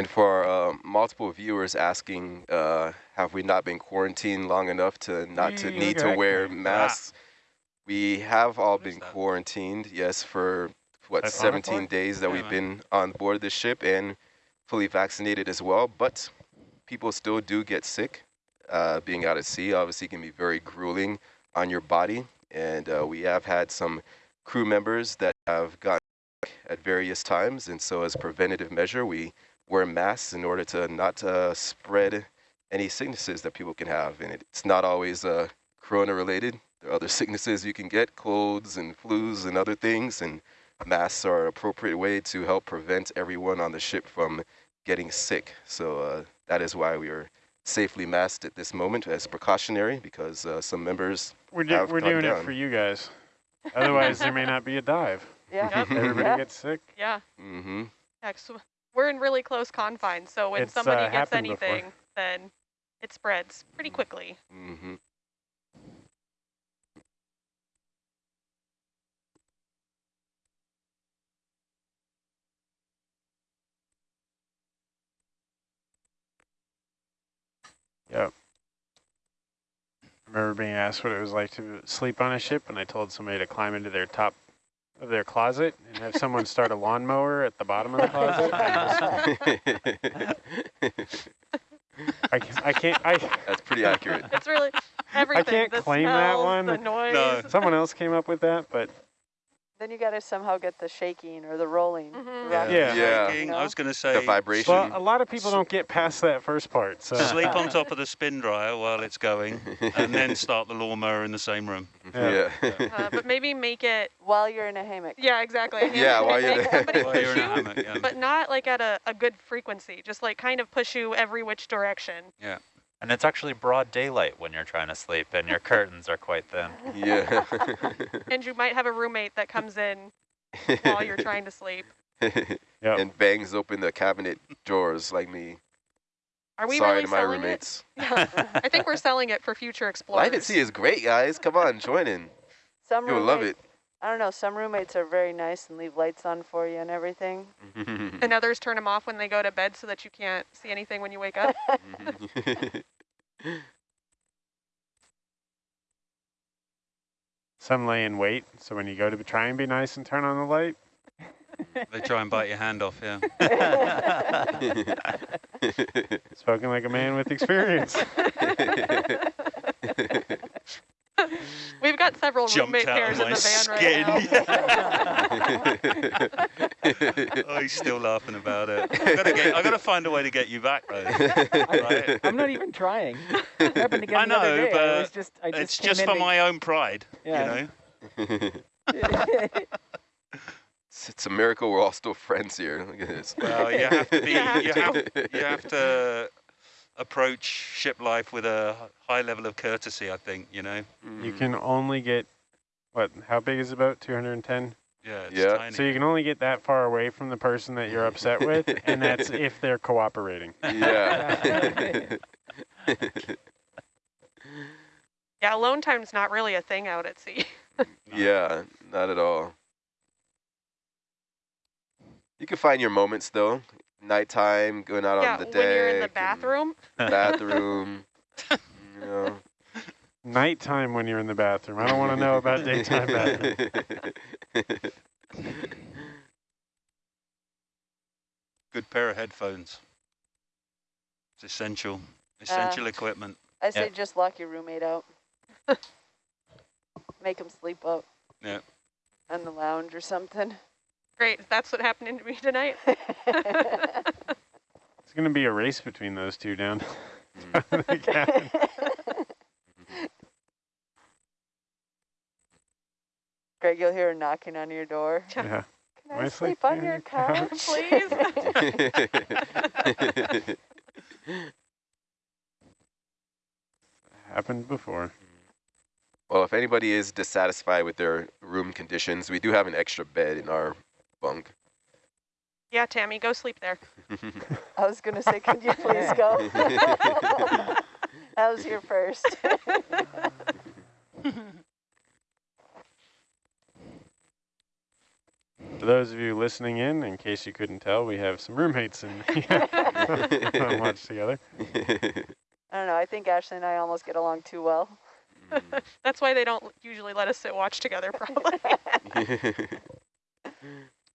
And for uh, multiple viewers asking, uh, have we not been quarantined long enough to not to need to wear masks? We have all been quarantined, yes, for what, That's 17 days that we've been on board the ship and fully vaccinated as well. But people still do get sick. Uh, being out at sea obviously can be very grueling on your body. And uh, we have had some crew members that have gotten at various times. And so as preventative measure, we wear masks in order to not uh, spread any sicknesses that people can have. And it's not always uh, corona related. There are other sicknesses you can get, colds and flus and other things. And masks are an appropriate way to help prevent everyone on the ship from getting sick. So uh, that is why we are safely masked at this moment as precautionary because uh, some members We're, do we're doing down. it for you guys. Otherwise, there may not be a dive. Yeah. Everybody yeah. gets sick. Yeah. Mm-hmm. Yeah, we're in really close confines, so when it's, somebody uh, gets anything, before. then it spreads pretty quickly. Mm-hmm. Yep. I remember being asked what it was like to sleep on a ship, and I told somebody to climb into their top of their closet and have someone start a lawnmower at the bottom of the closet. I, can't, I can't. I. That's pretty accurate. It's really everything. I can't claim smells, that one. The noise. No. Someone else came up with that, but then you got to somehow get the shaking or the rolling. Mm -hmm. Yeah, yeah. yeah. Shaking, I was going to say the vibration. Well, a lot of people don't get past that first part. So sleep on top of the spin dryer while it's going, and then start the lawnmower in the same room. Yeah, yeah. Uh, but maybe make it while you're in a hammock. Yeah, exactly. yeah, while you're, while you're in a hammock. Yeah. But not like at a, a good frequency. Just like kind of push you every which direction. Yeah. And it's actually broad daylight when you're trying to sleep, and your curtains are quite thin. Yeah. and you might have a roommate that comes in while you're trying to sleep. yep. And bangs open the cabinet drawers like me. Are we Sorry really to my roommates. Yeah. I think we're selling it for future explorers. Life at sea is great, guys. Come on, join in. Some You'll love it. I don't know. Some roommates are very nice and leave lights on for you and everything. and others turn them off when they go to bed so that you can't see anything when you wake up. Some lay in wait, so when you go to try and be nice and turn on the light. They try and bite your hand off, yeah. Spoken like a man with experience. We've got several Jumped roommate pairs in the van right now. oh, he's still laughing about it. I gotta, get, I gotta find a way to get you back, though. Right? I'm not even trying. happened again I know, the but I just, I just it's just for my own pride, yeah. you know. it's, it's a miracle we're all still friends here. Look at this. Well, you have to be. You have, you have to approach ship life with a high level of courtesy, I think, you know. Mm. You can only get, what, how big is about 210? Yeah, yeah. Tiny. So you can only get that far away from the person that you're upset with, and that's if they're cooperating. Yeah. yeah, alone time's not really a thing out at sea. yeah, not at all. You can find your moments, though nighttime, going out yeah, on the deck. when you're in the bathroom. Bathroom. you know. Nighttime when you're in the bathroom. I don't want to know about daytime bathroom. Good pair of headphones. It's essential. Essential uh, equipment. I say yeah. just lock your roommate out. Make him sleep up. Yeah. On the lounge or something. Great, that's what happened to me tonight. it's going to be a race between those two down the Greg, you'll hear her knocking on your door. Yeah. Can I, I sleep, sleep on your couch, please? Happened before. Well, if anybody is dissatisfied with their room conditions, we do have an extra bed in our bunk. Yeah, Tammy, go sleep there. I was going to say, could you please go? I was here first. For those of you listening in, in case you couldn't tell, we have some roommates and watch together. I don't know. I think Ashley and I almost get along too well. That's why they don't usually let us sit watch together, probably.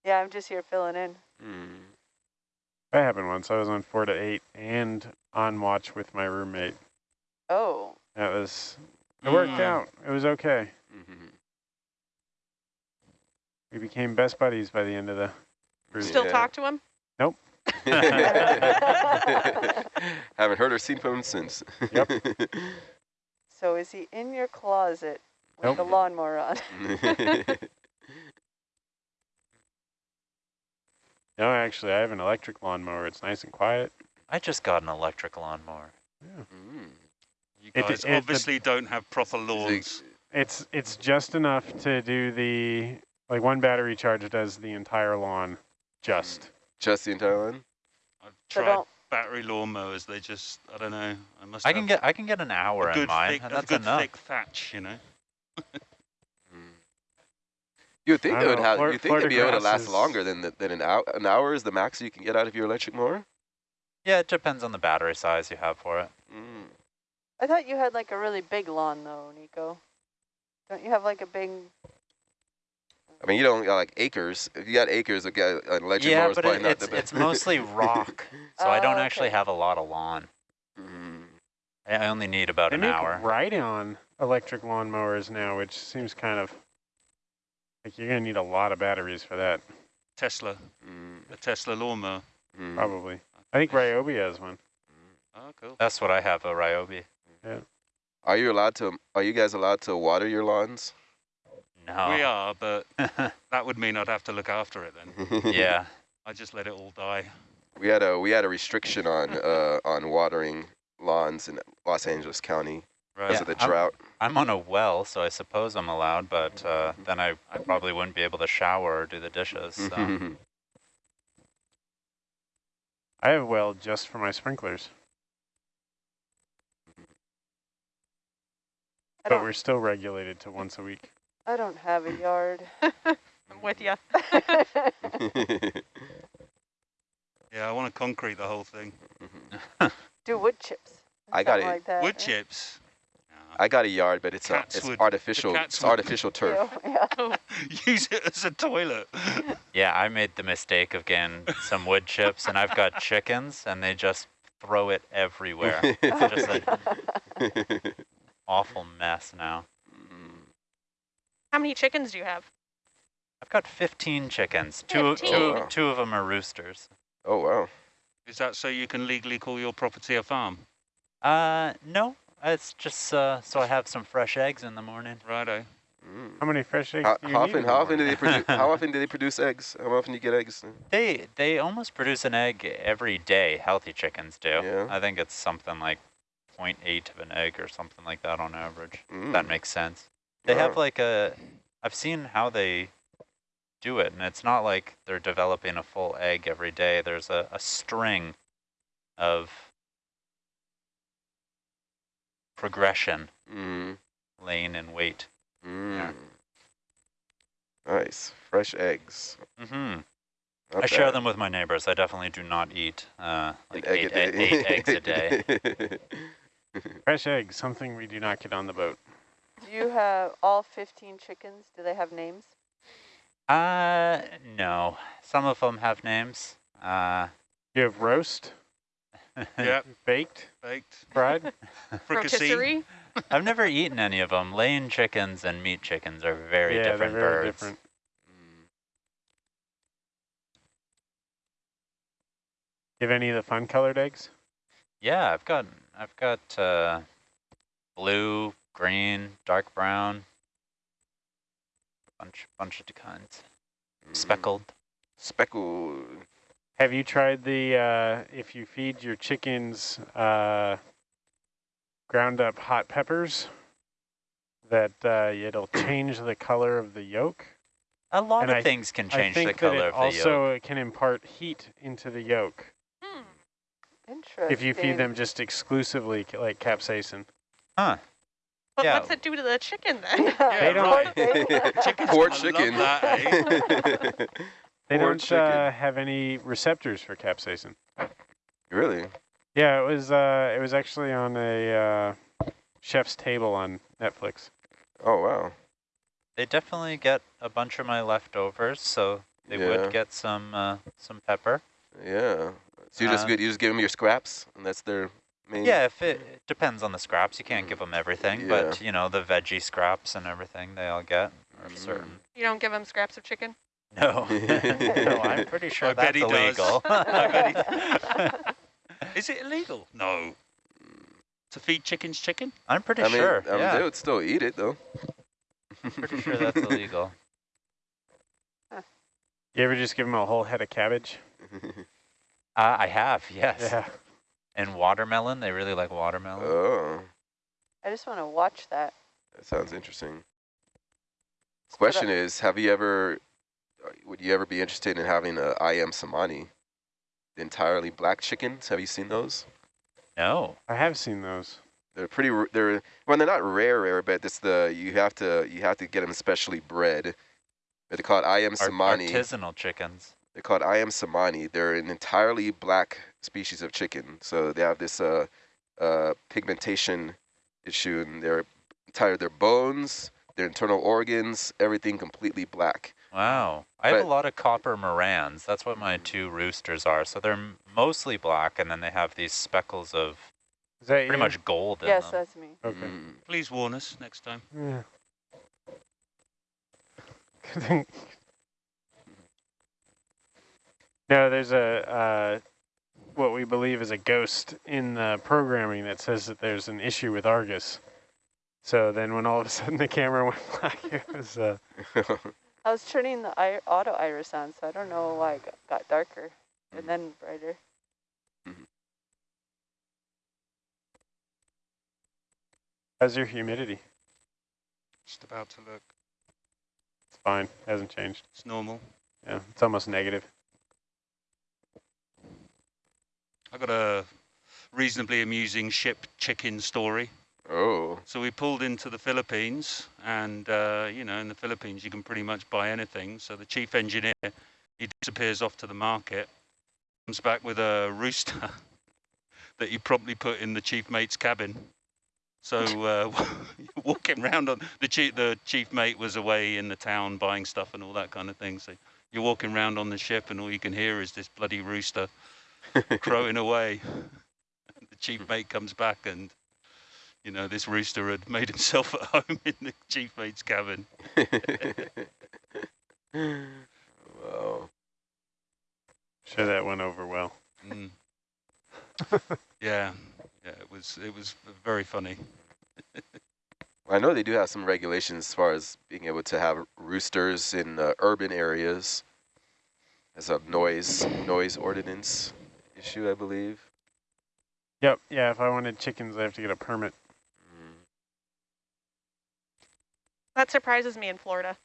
Yeah, I'm just here filling in. Mm. That happened once. I was on four to eight and on watch with my roommate. Oh. That was, it worked Mm. out. It was okay. Mhm. We became best buddies by the end of the cruise. Still Yeah. talk to him? Nope. Haven't heard or seen from him since. Yep. So is he in your closet with Nope. the lawnmower on? No, actually, I have an electric lawnmower. It's nice and quiet. I just got an electric lawnmower. Mm. You It- guys it- the- obviously don't have proper lawns. It's it's just enough to do the like one battery charge does the entire lawn, just. Just the entire lawn. I've tried battery lawnmowers. They just, I don't know. I must I can get I can get an hour in good mine, thick, and a that's good enough. thick thatch, you know. You would think I they would know, have. Flor- You think they'd be able to last grass longer than the, than an hour. An hour is the max you can get out of your electric mower. Yeah, it depends on the battery size you have for it. Mm. I thought you had like a really big lawn though, Nico. Don't you have like a big? I mean, you don't got like acres. If you got acres, a guy- an electric yeah, mower is but probably it, not it's the best. it's mostly rock, so I Oh, don't actually have a lot of lawn. Mm. I I only need about They an make hour. ride-on electric lawnmowers now, which seems kind of like you're gonna need a lot of batteries for that, Tesla, Mm. a Tesla lawnmower. Mm. probably. I think Ryobi has one. Oh, cool. That's what I have, a Ryobi. Are you allowed to? Are you guys allowed to water your lawns? No. We are, but that would mean I'd have to look after it then. yeah. I just let it all die. We had a we had a restriction on uh, on watering lawns in Los Angeles County because Yeah, of the drought. I'm on a well, so I suppose I'm allowed, but uh, then I, I probably wouldn't be able to shower or do the dishes. So. I have a well just for my sprinklers, I but we're still regulated to once a week. I don't have a yard. I'm with you. Yeah, I want to concrete the whole thing. Do wood chips. I got it. Like that. Wood yeah. chips. I got a yard, but it's a, it's would- artificial. It's would- artificial turf. Ew, Yeah. Use it as a toilet. Yeah, I made the mistake of getting some wood chips, and I've got chickens, and they just throw it everywhere. It's just an awful mess now. How many chickens do you have? I've got 15 chickens. Two, 15? two, Oh, wow. two of them are roosters. oh wow. Is that so you can legally call your property a farm? Uh, no, it's just uh, so I have some fresh eggs in the morning. Righto. Mm. How many fresh eggs How, do you how often? in How often do they morning? produce? How often do they produce eggs? How often do you get eggs? They they almost produce an egg every day. Healthy chickens do. Yeah. I think it's something like 0.8 of an egg or something like that on average. Mm. That makes sense. They have like a. I've seen how they do it, and it's not like they're developing a full egg every day. There's a, a string of progression Mm. laying in wait. Mm. Nice. Fresh eggs. hmm Not I share them with my neighbors. I definitely do not eat uh, like egg eight, a day. eight eggs a day. Fresh eggs, something we do not get on the boat. Do you have all 15 chickens? Do they have names? Uh, no. Some of them have names. Uh, You have roast, Yeah, baked, baked. fried. Fricassee. I've never eaten any of them. Laying chickens and meat chickens are very yeah, different they're very birds. different. You have any of the fun colored eggs? Yeah, I've got I've got uh, blue, green, dark brown, bunch bunch of kinds. Mm. Speckled. Speckled. Have you tried the, uh, if you feed your chickens uh, ground up hot peppers, that uh, it'll change the color of the yolk? A lot And of I- things can change the think that color it of the also yolk. can impart heat into the yolk Hmm. Interesting. if you feed them just exclusively like capsaicin. Huh. But Yeah. what's it do to the chicken then? They don't- right. Chicken's Poor gonna love chicken. that, eh? They Poor don't uh, have any receptors for capsaicin. really? Yeah, it was uh, it was actually on a uh, chef's table on Netflix. Oh, wow. They definitely get a bunch of my leftovers, so they Yeah. would get some uh, some pepper. Yeah. So you just Uh, get, you just give them your scraps, and that's their main. Yeah, if it, it depends on the scraps, you can't give them everything, yeah. but you know the veggie scraps and everything they all get are Mm. certain. you don't give them scraps of chicken? No, no, I'm pretty sure I bet that's he does. illegal. I bet Is it illegal? No. To feed chickens chicken? I'm pretty I mean, sure. I mean, yeah, they would still eat it though. pretty sure that's illegal. You ever just give them a whole head of cabbage? Uh, I have, yes. Yeah. And watermelon, they really like watermelon. oh, I just want to watch that. that sounds interesting. Question is, have you ever, would you ever be interested in having a Ayam Cemani, the entirely black chickens? Have you seen those? no. I have seen those. They're pretty. They're well, they're not rare, rare, but it's the you have to you have to get them specially bred. They're called Ayam Cemani. artisanal chickens. They're called Ayam Cemani. They're an entirely black species of chicken. So they have this uh, uh, pigmentation issue, and their entire their bones, their internal organs, everything completely black. Wow. I have a lot of copper marans. That's what my two roosters are. So they're mostly black, and then they have these speckles of Is that pretty you? much gold in Yes, that's me. Okay. Mm. Please warn us next time. Yeah. no, there's a uh, what we believe is a ghost in the programming that says that there's an issue with Argus. So then, when all of a sudden the camera went black, it was uh, I was turning the i auto iris on, so I don't know why it got, got darker and mm-hmm. then brighter. Mm-hmm. how's your humidity? Just about to look. It's fine, hasn't changed. It's normal. Yeah, it's almost negative. I got a reasonably amusing ship chicken story. Oh, So we pulled into the Philippines, and uh, you know, in the Philippines, you can pretty much buy anything. So the chief engineer, he disappears off to the market, comes back with a rooster that he promptly put in the chief mate's cabin. So uh, walking around on the chief, the chief mate was away in the town buying stuff and all that kind of thing. So you're walking around on the ship, and all you can hear is this bloody rooster crowing away. the chief mate comes back and you know, this rooster had made himself at home in the chief mate's cabin. wow. Sure, that went over well. Mm. yeah, yeah, it was it was very funny. I know they do have some regulations as far as being able to have roosters in uh, urban areas as a noise noise ordinance issue, I believe. Yep. Yeah. If I wanted chickens, I have to get a permit. Mm. That surprises me in Florida.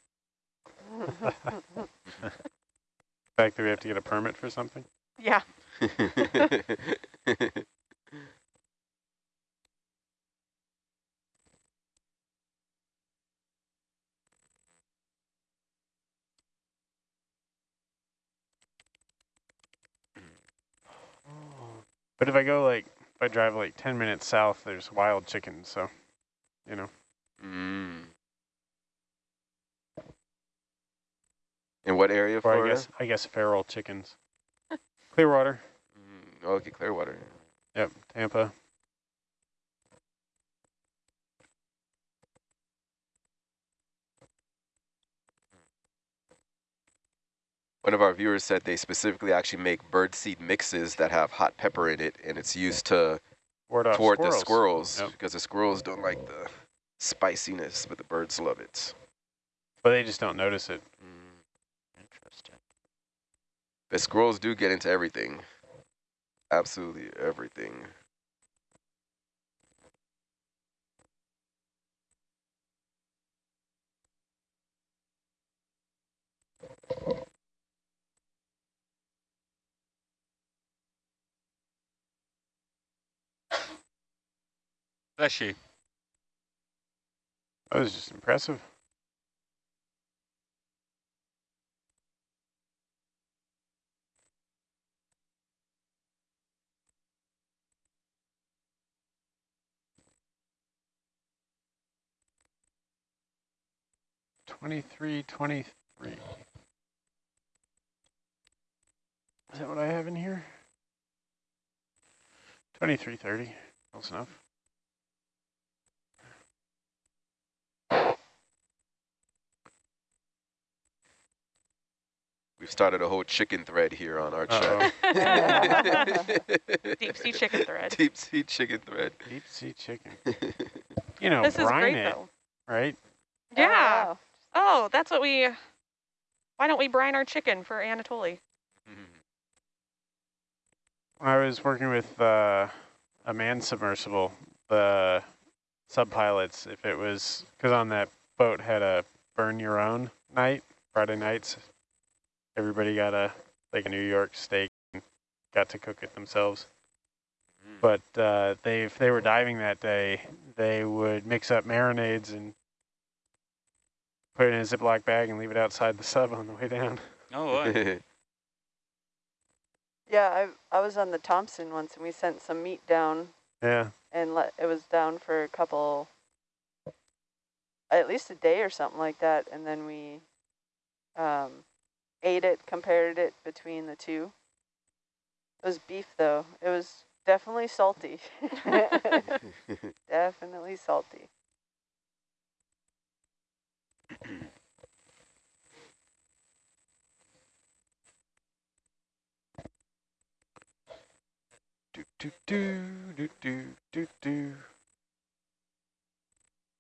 The fact that we have to get a permit for something. Yeah. But if I go like, if I drive like 10 minutes south, there's wild chickens. So, you know, mm. In what area of or I guess, I guess feral chickens. Clearwater. Mm. Oh, okay, Clearwater. Yep. Tampa. One of our viewers said they specifically actually make birdseed mixes that have hot pepper in it, and it's used to Ward off toward squirrels. the squirrels Yep. because the squirrels don't like the spiciness, but the birds love it. But they just don't notice it. Mm. Interesting. The squirrels do get into everything. Absolutely everything. Bless you. That was just impressive. Twenty-three, twenty-three. Is that what I have in here? Twenty-three thirty, close enough. We've started a whole chicken thread here on our chat. Deep sea chicken thread. Deep sea chicken thread. Deep sea chicken. You know, This is brine great it, though. right? Yeah. Oh, Oh, that's what we. Why don't we brine our chicken for Anatoly? I was working with uh, a man submersible, the subpilots, if it was, because on that boat had a burn your own night, Friday nights, everybody got a, like a New York steak and got to cook it themselves. But uh, they, if they were diving that day, they would mix up marinades and put it in a Ziploc bag and leave it outside the sub on the way down. Oh, right. yeah, I I was on the Thompson once, and we sent some meat down, Yeah. and let it was down for a couple, at least a day or something like that, and then we um, ate it, compared it between the two. It was beef though. It was definitely salty. definitely salty. Do do do do do do do.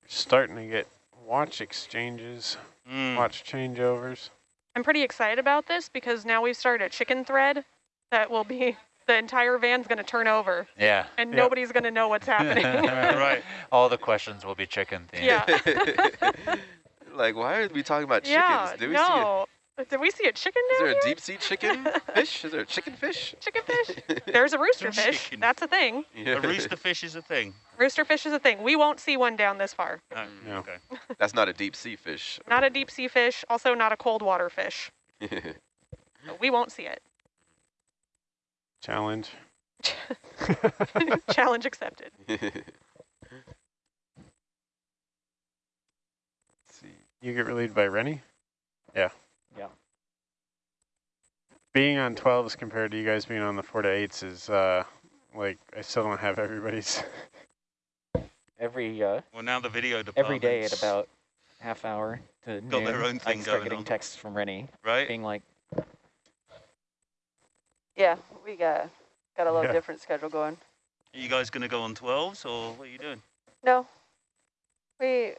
Starting to get watch exchanges, Mm. watch changeovers. I'm pretty excited about this because now we've started a chicken thread that will be the entire van's going to turn over Yeah. and Yep. nobody's going to know what's happening. right. All the questions will be chicken themed. yeah. like, why are we talking about chickens? yeah. Did we see a, no. Did we see a chicken is down there a here? deep sea chicken fish? Is there a chicken fish? Chicken fish? There's a rooster fish. Chicken. That's a thing. Yeah. A rooster fish is a thing. Rooster fish is a thing. We won't see one down this far. Oh, mm. No. Okay. That's not a deep sea fish. Not a deep sea fish, also not a cold water fish. So we won't see it. Challenge. Challenge accepted. You get relieved by Rennie? Yeah. Yeah. Being on 12s compared to you guys being on the 4 to 8s is, uh, like, I still don't have everybody's. Every uh, Well, now the video every day at about half hour to Got noon, their own I thing can start going getting on. texts from Rennie right. being like, Yeah, we got got a little Yeah. different schedule going. Are you guys going to go on 12s or what are you doing? No, we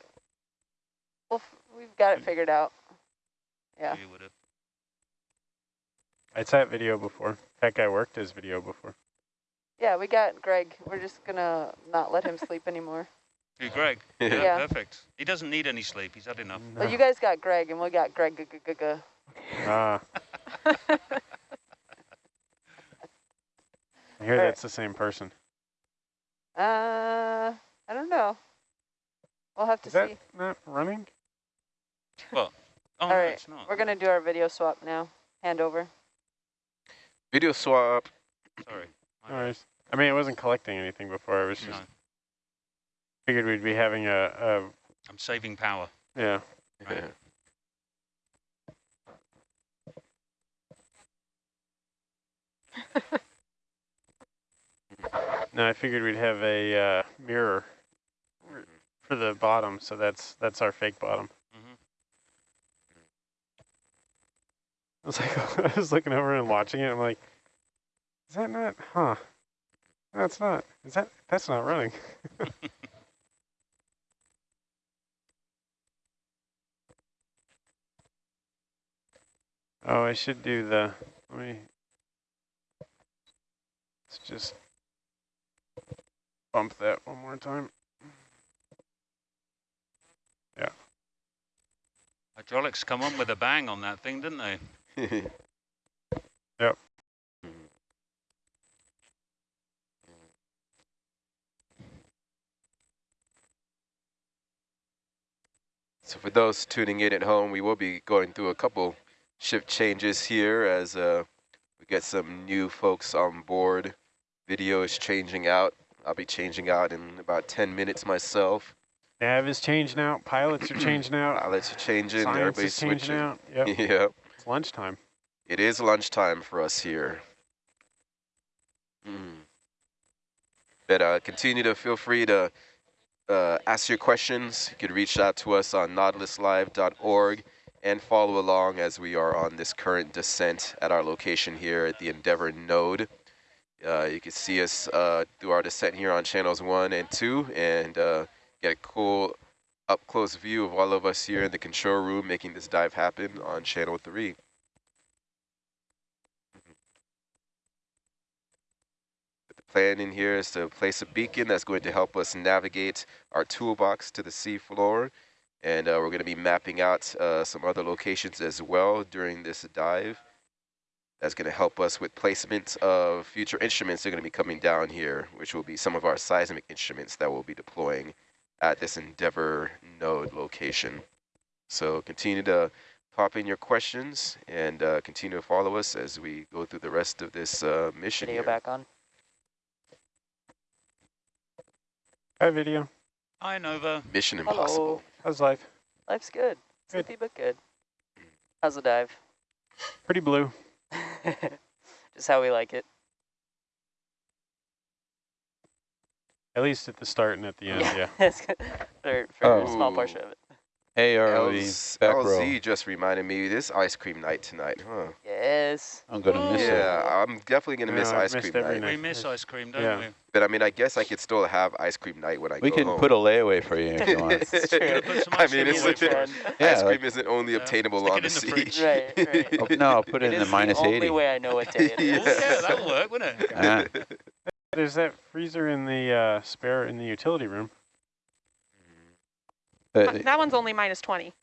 well f- we've got it figured out. Yeah. You would have. I sat video before. That guy worked his video before. Yeah, we got Greg. We're just gonna not let him sleep anymore. Who, Greg? Yeah. Yeah. Perfect. He doesn't need any sleep. He's had enough. Well, you guys got Greg, and we got Greg. G- g- g- g- Ah. I hear Alright. that's the same person. Uh, I don't know. We'll have to Is that see. not running? Oh, All right. no, not. We're gonna do our video swap now. Hand over. Video swap. Sorry. My No worries. I mean, I wasn't collecting anything before. I was just No, figured we'd be having a, a I'm saving power. yeah. Right. No, I figured we'd have a uh, mirror for the bottom, so that's that's our fake bottom. I was like, I was looking over and watching it. I'm like, is that not? Huh? No, it's not. Is that? That's not running. oh, I should do the. Let me. Let's just bump that one more time. Yeah. Hydraulics come on with a bang on that thing, didn't they? Yep. So for those tuning in at home, we will be going through a couple shift changes here as uh, we get some new folks on board. Video is changing out. I'll be changing out in about 10 minutes myself. Nav is changing out. Pilots are changing out. Pilots are changing. Science Everybody's is changing switching. out. Yep. yep. It's lunchtime. It is lunchtime for us here. Mm. But uh, continue to feel free to uh, ask your questions. You can reach out to us on nautiluslive.org and follow along as we are on this current descent at our location here at the Endeavour node. Uh, you can see us uh, through our descent here on channels one and two and uh, get a cool up close view of all of us here in the control room making this dive happen on channel three. The plan in here is to place a beacon that's going to help us navigate our toolbox to the seafloor. And uh, we're going to be mapping out uh, some other locations as well during this dive. That's going to help us with placement of future instruments that are going to be coming down here, which will be some of our seismic instruments that we'll be deploying at this Endeavour node location. So continue to pop in your questions and uh, continue to follow us as we go through the rest of this uh, mission Video here. back on. Hi, video. Hi, Nova. Mission Hello. impossible. How's life? Life's good. Good. Sleepy but good. How's the dive? Pretty blue. Just how we like it. At least at the start and at the end, yeah. It's good. for for oh. a small Oh. portion of it. Hey, ROV, LZ row. Just reminded me this ice cream night tonight, huh? Yes. I'm gonna miss it. Yeah, I'm definitely gonna miss ice cream night. night. We miss ice cream, don't Yeah. we? But I mean, I guess I could still have ice cream night when I We go We can home. put a layaway for you if you want. It's true. Gonna put some I ice mean, cream it's away legit. Yeah, ice like- cream isn't only Yeah, obtainable stick on it the in the sea. Right, right. Oh, no, I'll put it, It in the is minus the only way I know what day it Oh, is. yeah, that'll work, wouldn't it? Yeah. There's that freezer in the uh, spare in the utility room. But that one's only minus 20.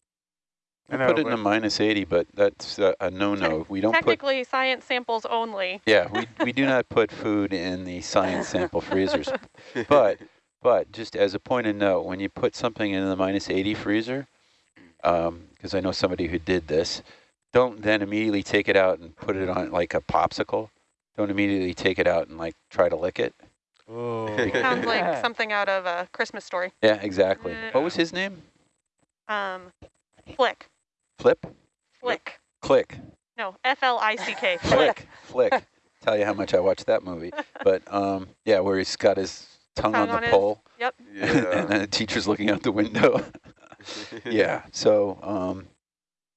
I I know, put it in but- the minus 80, but that's a, a no-no. We don't put, Technically, science samples only. yeah, we, we do not put food in the science sample freezers. But, but just as a point of note, when you put something in the minus 80 freezer, because I know somebody who did this, don't then immediately take it out and put it on like a popsicle. Don't immediately take it out and like try to lick it. Oh. Sounds like something out of a Christmas story. Yeah, exactly. Uh, What was his name? Um, Flick. Flip? Flick. Click. No, F-L-I-C-K. Flick. Flick. Flick. Tell you how much I watched that movie. But um, yeah, where he's got his tongue, Tongue on on the his- pole Yep. and then the teacher's looking out the window. yeah, so um,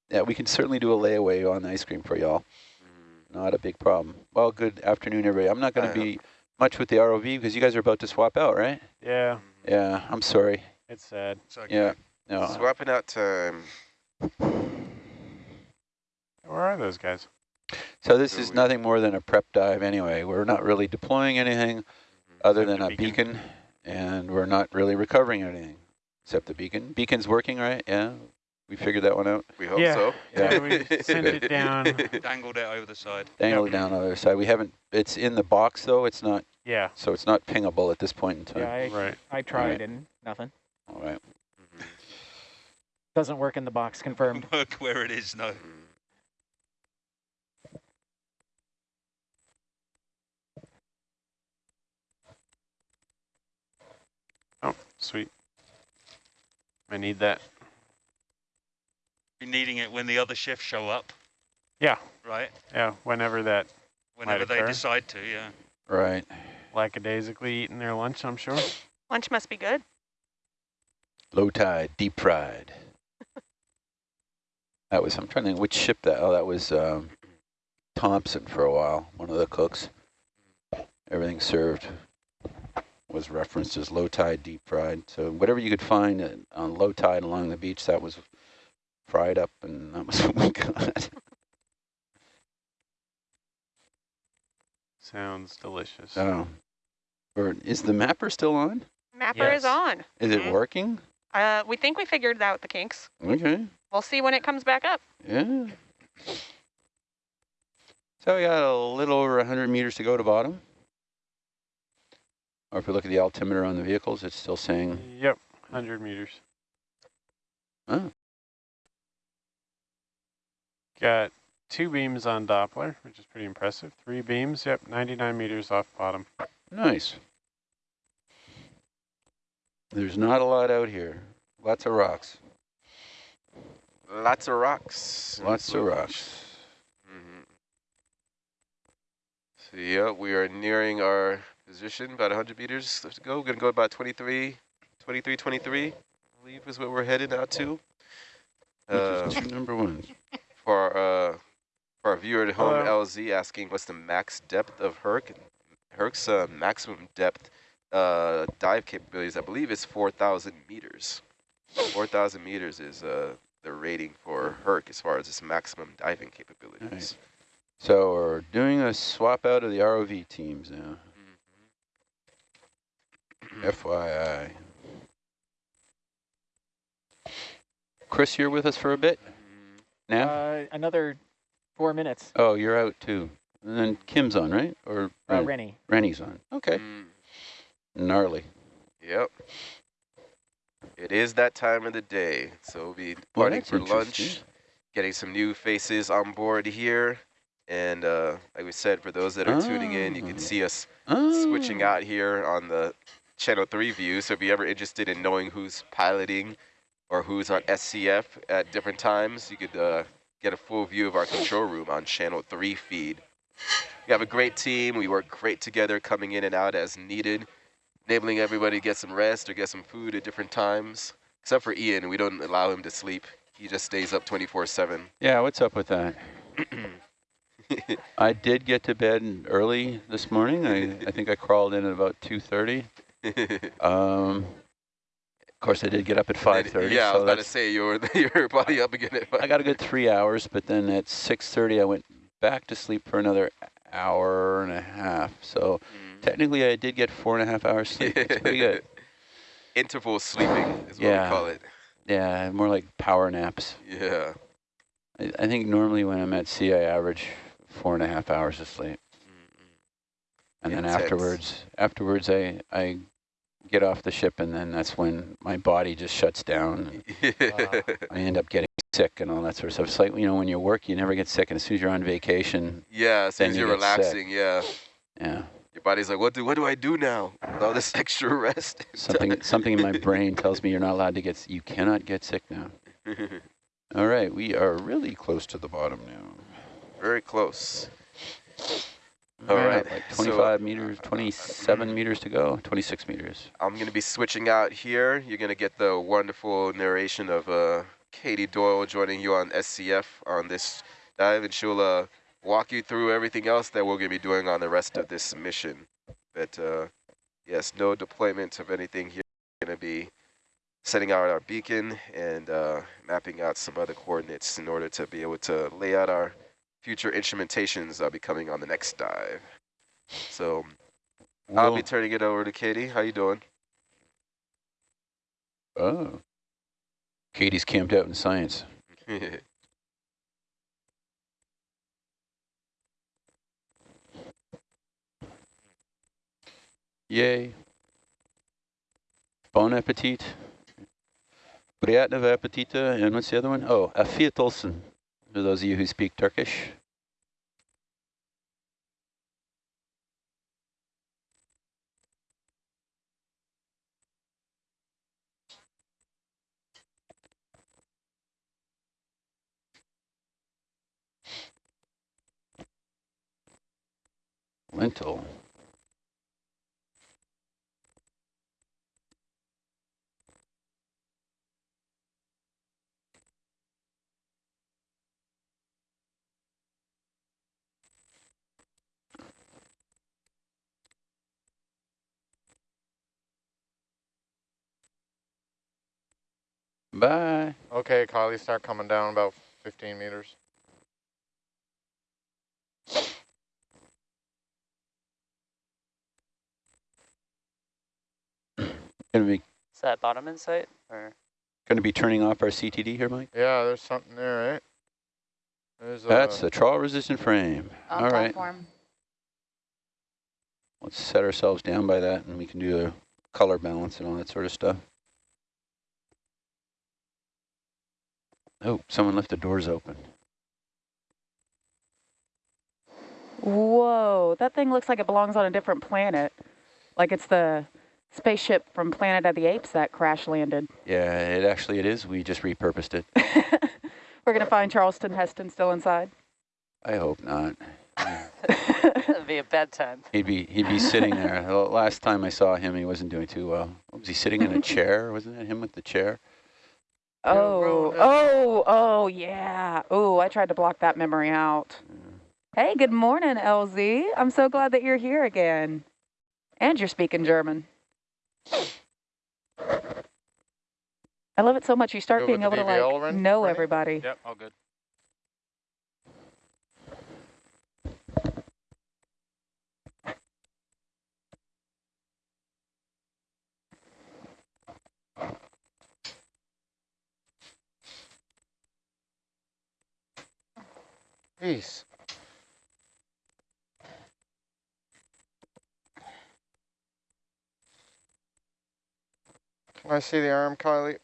yeah, we can certainly do a layaway on ice cream for y'all. Not a big problem. Well, good afternoon, everybody. I'm not going to be much with the ROV because you guys are about to swap out, right? Yeah, Yeah, I'm sorry. it's sad. It's okay. Yeah, no. Swapping out time. Where are those guys? So this is nothing more than a prep dive anyway. We're not really deploying anything mm-hmm. other Except than the a beacon, and we're not really recovering anything except the beacon. Beacon's working, right? Yeah, we figured that one out. We hope Yeah. so. Yeah, we sent it down. Dangled it over the side. Dangle it down on the side. We haven't. It's in the box though. It's not. Yeah, So it's not pingable at this point in time. Yeah, I, right. I tried Right. and nothing. All right. Doesn't work in the box, confirmed. Work where it is, no. Oh, sweet. I need that. Be needing it when the other shifts show up, Yeah, right? yeah. Whenever that Whenever they occur. decide to, yeah. Right. lackadaisically eating their lunch, I'm sure. Lunch must be good. Low tide, deep fried. that was. I'm trying to think which ship that. Oh, that was um, Thompson for a while. One of the cooks. Everything served was referenced as low tide, deep fried. So whatever you could find at, on low tide along the beach, that was fried up, and that was what we got. Sounds delicious. Oh. Or is the mapper still on? Mapper Yes. is on. Is it Mhm. working? Uh, we think we figured out the kinks. Okay. We'll see when it comes back up. Yeah. So we got a little over 100 meters to go to bottom. Or if we look at the altimeter on the vehicles, it's still saying, Yep, 100 meters. oh, Got two beams on Doppler, which is pretty impressive. Three beams, yep, 99 meters off bottom. Nice. There's not a lot out here. Lots of rocks. Lots of rocks. Lots of rocks. Mm -hmm. So yeah, we are nearing our position, about 100 meters left to go. We're going to go about 23, 23, 23, I believe is what we're headed out to. Uh, number one. For, uh, for our viewer at home, Hello. LZ asking what's the max depth of Herc? Herc's uh, maximum depth uh, dive capabilities, I believe, is 4,000 meters. 4,000 meters is uh, the rating for Herc as far as its maximum diving capabilities. Right. So we're doing a swap out of the ROV teams now. Mm -hmm. FYI. Chris, you're with us for a bit now? Uh, another four minutes. Oh, you're out too. And then Kim's on, right? Or uh, Rennie. Rennie's on. Okay. Mm. Gnarly. Yep. It is that time of the day. So we'll be departing well, for lunch, getting some new faces on board here. And uh, like we said, for those that are oh. tuning in, you can ah. see us oh. switching out here on the Channel 3 view. So if you're ever interested in knowing who's piloting or who's on SCF at different times, you could uh, get a full view of our control room on Channel 3 feed. We have a great team. We work great together, coming in and out as needed, enabling everybody to get some rest or get some food at different times. Except for Ian, we don't allow him to sleep. He just stays up 24-7. Yeah, what's up with that? I did get to bed early this morning. I, I think I crawled in at about 2.30. um, course, I did get up at 5.30. Yeah, so I was about to say, you were, you were probably up again at 5. I got a good three hours, but then at 6.30, I went back to sleep for another hour and a half. So mm. technically, I did get four and a half hours sleep. It's pretty good. Interval sleeping is yeah. what we call it. Yeah, more like power naps. Yeah. I, I think normally when I'm at sea, I average four and a half hours of sleep. Mm -hmm. And Intense. then afterwards, afterwards, I, I get off the ship, and then that's when my body just shuts down. I end up getting sick and all that sort of stuff. It's like, you know, when you work, you never get sick, and as soon as you're on vacation, yeah, as soon as you're relaxing, sick. yeah, yeah. Your body's like, what do what do I do now? all this extra rest. something something in my brain tells me you're not allowed to get. You cannot get sick now. all right, we are really close to the bottom now. Very close. All right, like 25 so, meters, 27 meters to go, 26 meters. I'm going to be switching out here. You're going to get the wonderful narration of uh, Katie Doyle joining you on SCF on this dive, and she'll uh, walk you through everything else that we're going to be doing on the rest of this mission. But uh, yes, no deployment of anything here. We're going to be setting out our beacon and uh, mapping out some other coordinates in order to be able to lay out our future instrumentations I'll be coming on the next dive. So I'll be turning it over to Katie. How you doing? Oh. Katie's camped out in science. Yay. Bon appetit. Приятного аппетита. And what's the other one? Oh, Afiyet olsun for those of you who speak Turkish. Lentil. Bye. Okay, Kylie, start coming down about 15 meters. Gonna be Is that bottom insight or gonna be turning off our CTD here, Mike? Yeah, there's something there, right? There's That's a, a trawl resistant frame. All right. All platform. right. Let's set ourselves down by that and we can do a color balance and all that sort of stuff. Oh, someone left the doors open. Whoa, that thing looks like it belongs on a different planet. Like it's the spaceship from Planet of the Apes that crash landed. Yeah, it actually it is. We just repurposed it. We're going to find Charlton Heston still inside? I hope not. It'd be a bad time. He'd be he'd be sitting there. Last time I saw him, he wasn't doing too well. Was he sitting in a chair? Wasn't that him with the chair? Oh, oh, oh, yeah. Oh, I tried to block that memory out. Hey, good morning, LZ. I'm so glad that you're here again. And you're speaking German. I love it so much. You start being able to like know everybody. Yep, all good. Peace. Can I see the arm, Kylie?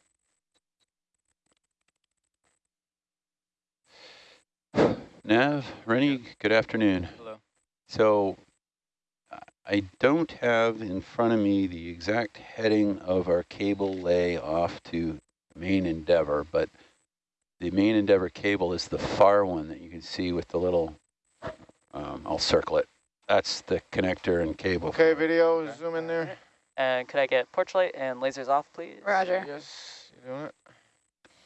Nav, Rennie, good afternoon. Hello. So I don't have in front of me the exact heading of our cable lay off to main Endeavour, but the main Endeavour cable is the far one that you can see with the little, um, I'll circle it. That's the connector and cable. Okay, video, okay. zoom in there. And could I get porch light and lasers off, please? Roger. Yes, you doing it?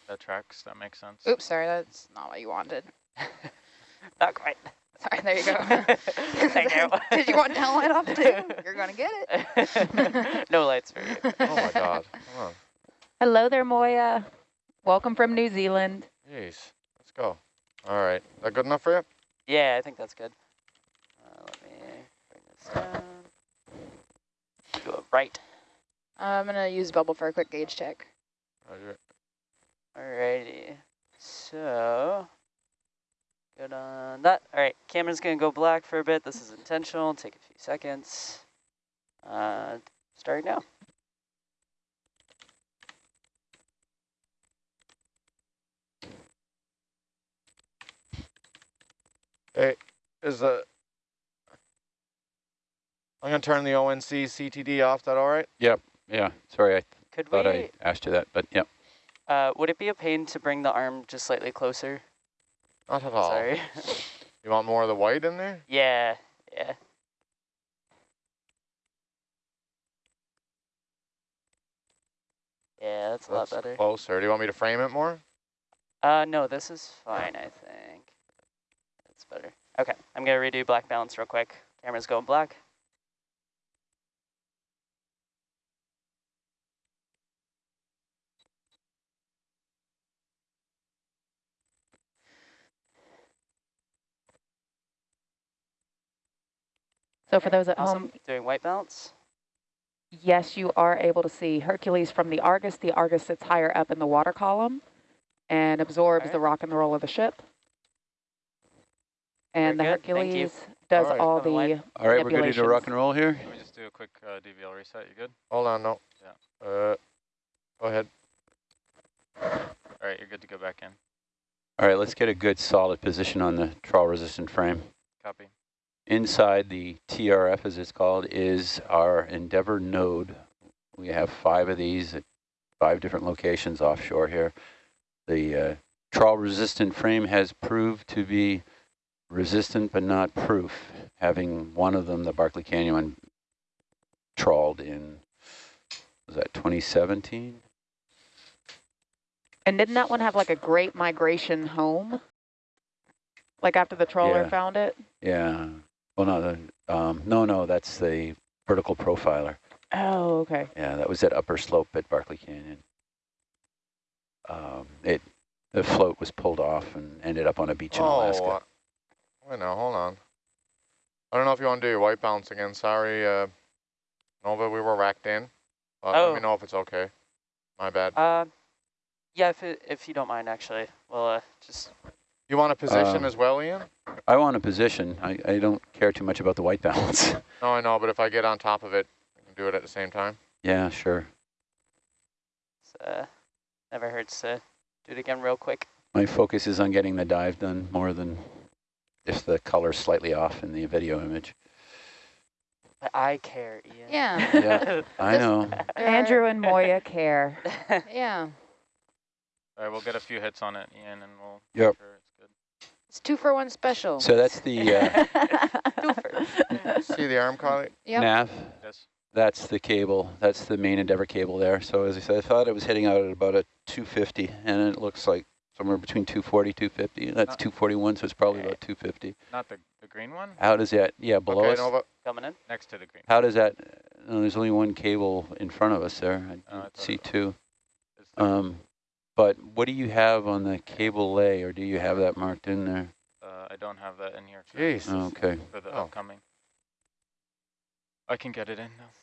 That tracks, that makes sense. Oops, sorry, that's not what you wanted. not quite. Sorry, there you go. Thank you. Did you want down light off too? You're going to get it. no lights for you. Oh my God, come on. Hello there, Moya. Welcome from New Zealand. Jeez, let's go. All right, Is that good enough for you? Yeah, I think that's good. Uh, let me bring this down. Go right. Uh, I'm going to use bubble for a quick gauge check. Roger. Alrighty. So, good on that. All right, camera's going to go black for a bit. This is intentional. Take a few seconds. Uh, starting now. Hey, is the I'm gonna turn the ONC CTD off. That all right? Yep. Yeah. Sorry, I Could thought we, I asked you that, but yep. Uh, would it be a pain to bring the arm just slightly closer? Not at all. Sorry. you want more of the white in there? Yeah. Yeah. Yeah, that's a lot better. Closer. Do you want me to frame it more? Uh, no, this is fine, I think. Okay, I'm gonna redo black balance real quick. Camera's going black. So for those at Awesome. home, Doing white balance. yes, you are able to see Hercules from the Argus. The Argus sits higher up in the water column and absorbs Alright. the rock and the roll of the ship. And Very the good. Hercules does Alright. all the light. All right, we're ready to rock and roll here. Let me just do a quick uh, DVL reset. You good? Hold on, no. Yeah. Uh, go ahead. All right, you're good to go back in. All right, let's get a good solid position on the trawl resistant frame. Copy. Inside the TRF, as it's called, is our Endeavour node. We have five of these at five different locations offshore here. The uh, trawl resistant frame has proved to be resistant but not proof, having one of them, the Barkley Canyon one, trawled in, was that 2017? And didn't that one have like a great migration home? Like after the trawler Yeah. found it? Yeah. Well, no, the, um, no, no, that's the vertical profiler. Oh, okay. Yeah, that was at upper slope at Barkley Canyon. Um, it the float was pulled off and ended up on a beach in oh, Alaska. Uh, wait now, hold on. I don't know if you want to do your white balance again. Sorry, uh, Nova, we were racked in. But let Oh. me know if it's okay. My bad. Uh, yeah, if it, if you don't mind, actually, we'll uh, just. You want a position Um, as well, Ian? I want a position. I, I don't care too much about the white balance. No, I know, but if I get on top of it, I can do it at the same time. yeah, sure. Uh, never hurts to do it again real quick. My focus is on getting the dive done more than if the color's slightly off in the video image. But I care, Ian. Yeah. Yeah, I know. Andrew and Moya care. yeah. All right, we'll get a few hits on it, Ian, and we'll Yep. sure it's good. It's two for one special. So that's the uh, See the arm, Carly? Yep. nav. Yes. That's the cable. That's the main Endeavour cable there. So as I said, I thought it was hitting out at about a 250, and it looks like somewhere between 240, 250. That's Uh, 241, so it's probably about 250. Not the, the green one? How does that, yeah, below Okay, us? Nova. Coming in. Next to the green. How does that, no, there's only one cable in front of us there. I uh, see two. Um, but what do you have on the cable lay, or do you have that marked in there? uh, I don't have that in here for, Jeez. Okay. for the Oh. upcoming. I can get it in though.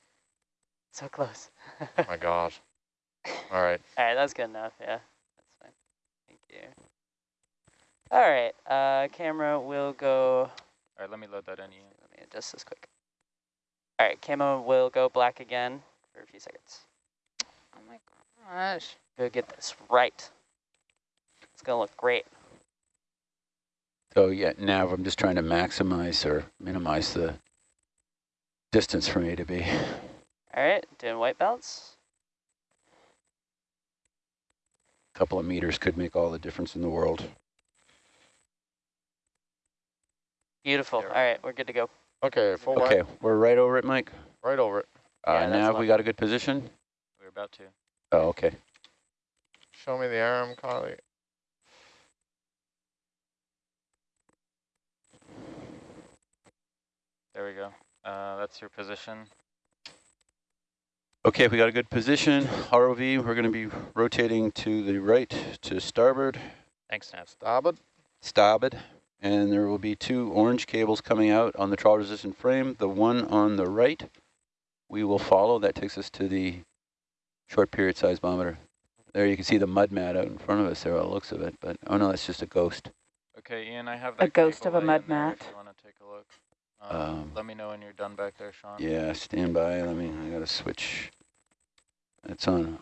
So close. oh My God. All right. All right, that's good enough. Yeah, that's fine. Thank you. All right, uh, camera will go. All right, let me load that in, Ian. Let me adjust this quick. All right, camera will go black again for a few seconds. Oh my gosh. Go get this right. It's gonna look great. So yeah, now I'm just trying to maximize or minimize the distance from A to B. All right, doing white balance. A couple of meters could make all the difference in the world. Beautiful. All right. right, we're good to go. Okay, full Okay, wet. we're right over it, Mike. Right over it. Uh, Yeah, that's nav, we got a good position? We're about to. Oh, okay. Show me the arm, Carly. There we go. Uh, that's your position. Okay, we got a good position. ROV, we're going to be rotating to the right to starboard, Thanks, Nav. Starboard. starboard, and there will be two orange cables coming out on the trawl resistant frame. The one on the right we will follow. That takes us to the short period seismometer. There you can see the mud mat out in front of us there, by the looks of it, but oh no, that's just a ghost. Okay, Ian, I have A ghost cable of a lay in mud there mat. If you want to take a look. Um, Um, let me know when you're done back there, Sean. Yeah, stand by. Let me, I gotta switch. It's on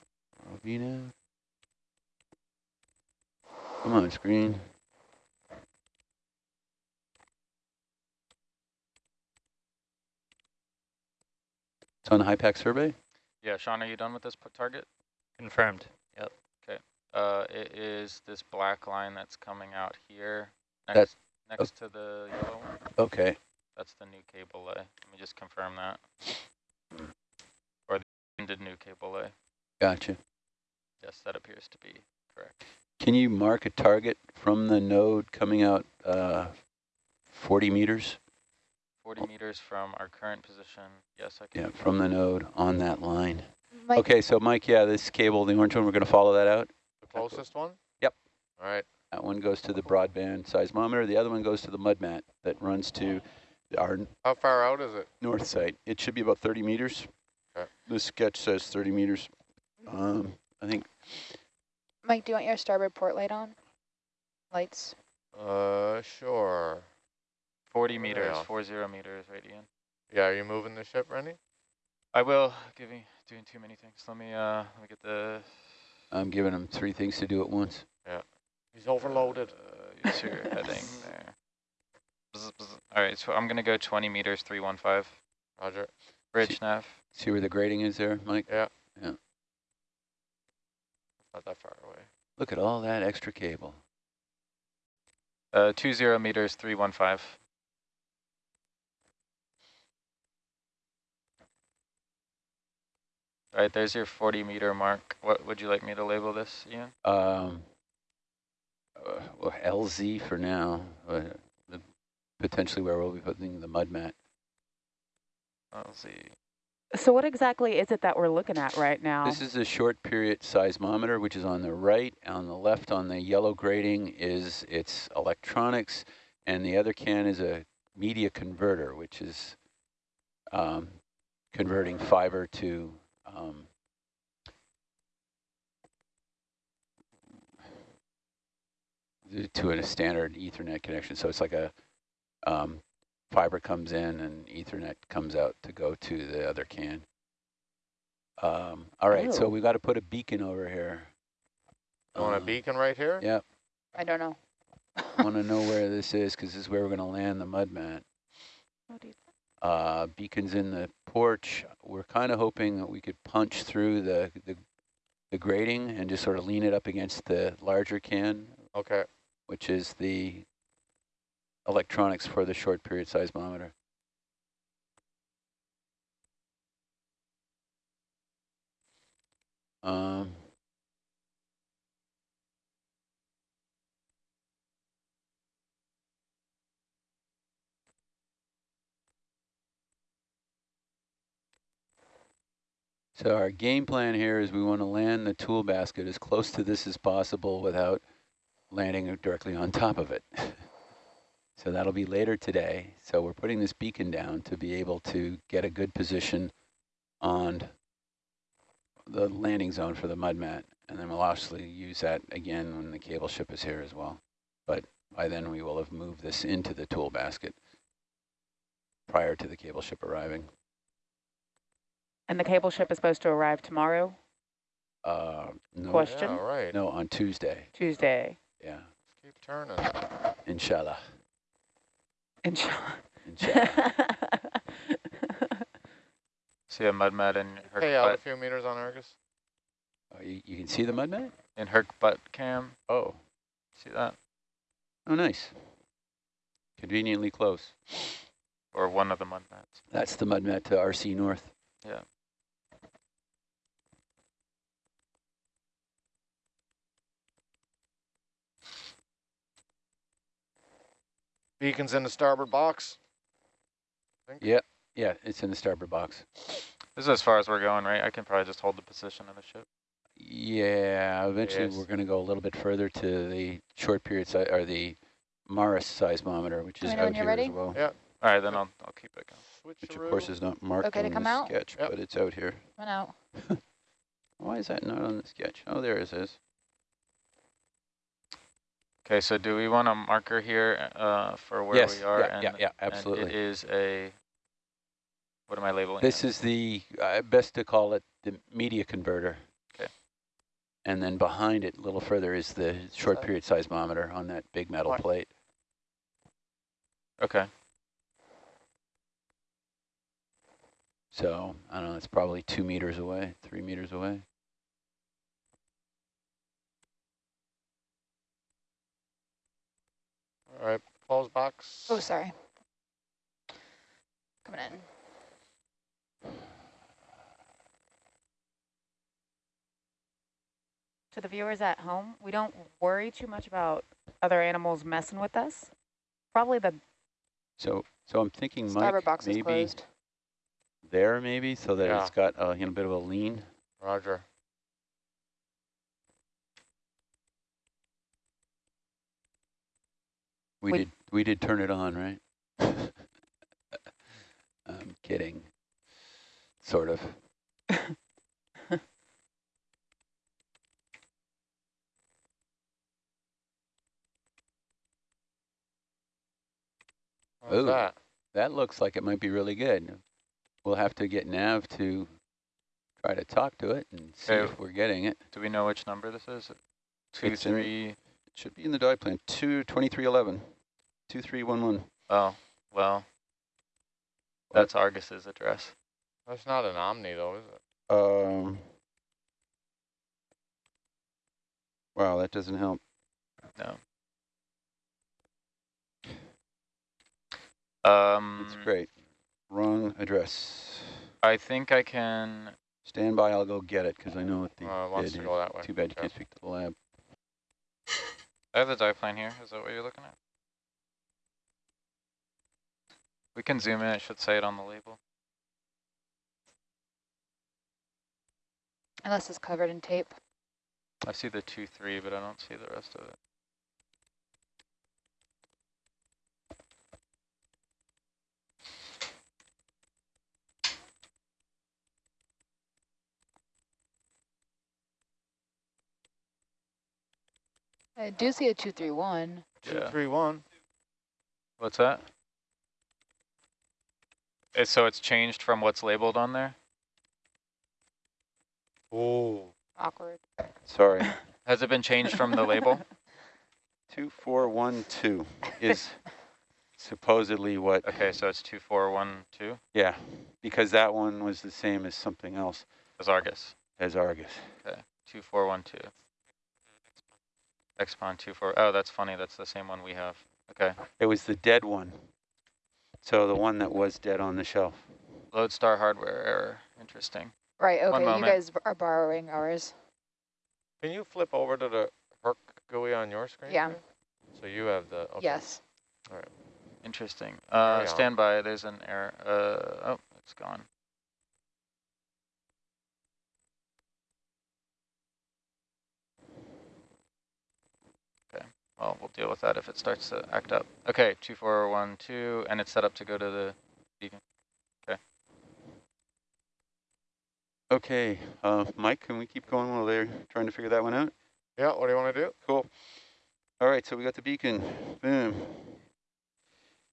ROV now. Come on, screen. It's on the HYPACK survey? Yeah, Sean, are you done with this target? Confirmed. Yep. Okay, Uh, it is this black line that's coming out here That's- next next to the yellow one. Okay. That's the new cable lay. Let me just confirm that. Or new cable lay. Gotcha. Yes, that appears to be correct. Can you mark a target from the node coming out uh, 40 meters? 40 meters from our current position. Yes, I can. Yeah, from the node on that line. Mike, Okay, so Mike, yeah, this cable, the orange one, we're going to follow that out. The closest one? Yep. All right. That one goes to the broadband seismometer. The other one goes to the mud mat that runs to our How far out is it? north site. It should be about 30 meters. Okay. The sketch says 30 meters. Um, I think, Mike, do you want your starboard port light on? Lights. Uh, sure. 40 meters, Yeah. 40 meters, right, Ian? Yeah, are you moving the ship, Rennie? I will. Giving doing too many things. Let me uh let me get the. I'm giving him three things to do at once. Yeah. He's overloaded. Uh, you see your heading there. Bzz, bzz. All right, so I'm gonna go 20 meters, 315. Roger. Bridge nav. See where the grading is there, Mike? Yeah. Yeah. Not that far away. Look at all that extra cable. Uh, 20 meters, 315. All right, there's your 40 meter mark. What would you like me to label this, Ian? Um, uh, well, LZ for now, uh, the, potentially where we'll be putting the mud mat. Let's see. So what exactly is it that we're looking at right now? This is a short period seismometer, which is on the right. On the left, on the yellow grating is its electronics, and the other can is a media converter, which is um, converting fiber to um, to a standard Ethernet connection. So it's like a um, fiber comes in and Ethernet comes out to go to the other can. Um, all right, so Oh. we got to put a beacon over here. You want a Uh, beacon right here? Yeah, I don't know. I want to know where this is because this is where we're going to land the mud mat. Uh, beacons in the porch. We're kind of hoping that we could punch through the, the the grating and just sort of lean it up against the larger can. Okay. Which is the electronics for the short period seismometer. Um, So our game plan here is we want to land the tool basket as close to this as possible without landing directly on top of it. so that'll be later today. So we're putting this beacon down to be able to get a good position on the landing zone for the mud mat. And then we'll obviously use that again when the cable ship is here as well. But by then we will have moved this into the tool basket prior to the cable ship arriving. And the cable ship is supposed to arrive tomorrow? Uh, no, Question? Yeah, right. No, on Tuesday. Tuesday. Yeah. Keep turning. Inshallah. Inshallah. Inshallah. See a mud mat in her Hey, out a few meters on Argus. Oh, you, you can see the mud mat? in her butt cam. Oh. See that? Oh, nice. Conveniently close. Or one of the mud mats. That's the mud mat to RC North. Yeah. Beacons in the starboard box. Yeah, yeah, it's in the starboard box. This is as far as we're going, right? I can probably just hold the position of the ship. Yeah, eventually Yes. we're going to go a little bit further to the short period, si or the Maris seismometer, which is Let me know when out you're here as well. Yeah. All right, then I'll, I'll keep it going. Which of course is not marked Okay to on come the out? sketch, Yep. but it's out here. Went out. Why is that not on the sketch? Oh, there it is. Okay, so do we want a marker here uh, for where Yes, we are? yeah, yeah, and, yeah, absolutely. it is a, what am I labeling? This it? is the, uh, best to call it the media converter. Okay. And then behind it, a little further, is the short period seismometer on that big metal What? plate. Okay. So, I don't know, it's probably two meters away, three meters away. All right, Paul's box. Oh, sorry. Coming in. To the viewers at home, we don't worry too much about other animals messing with us. Probably the So, so I'm thinking Starboard Mike, box is maybe closed. there maybe, so that Yeah. it's got a you know, bit of a lean. Roger. We, did we did turn it on, right? I'm kidding. Sort of. Ooh. that? That looks like it might be really good. We'll have to get Nav to try to talk to it and see Okay. if we're getting it. Do we know which number this is? Two, It's in- three. It should be in the dive plan. Two twenty three eleven. Two three one one. Oh, well, that's Argus's address. That's not an Omni though, is it? Um. Wow, that doesn't help. No. Um, That's great. Wrong address. I think I can. Stand by, I'll go get it because I know what the Uh, it wants to go that way. Too bad you Yeah. can't speak to the lab. I have the dive plane here. Is that what you're looking at? We can zoom in. It should say it on the label. Unless it's covered in tape. I see the two three, but I don't see the rest of it. I do see a 231. Two, Yeah. What's that? It's, so it's changed from what's labeled on there? Oh. Awkward. Sorry. Has it been changed from the label? 2412 is supposedly what. Okay, so it's 2412? Yeah, because that one was the same as something else. As Argus. As Argus. Okay, 2412. Expon 24. Oh, that's funny. That's the same one we have. Okay. It was the dead one. So the one that was dead on the shelf. Lodestar hardware error. Interesting. Right, okay, you guys are borrowing ours. Can you flip over to the Herc GUI on your screen? Yeah. So you have the, okay. Yes. All right. Interesting. Uh, stand by, there's an error. Uh, oh, it's gone. Okay, well, we'll deal with that if it starts to act up. Okay, 2412, and it's set up to go to the beacon. Okay. Okay, uh, Mike, can we keep going while they're trying to figure that one out? Yeah, what do you want to do? Cool. All right, so we got the beacon. Boom.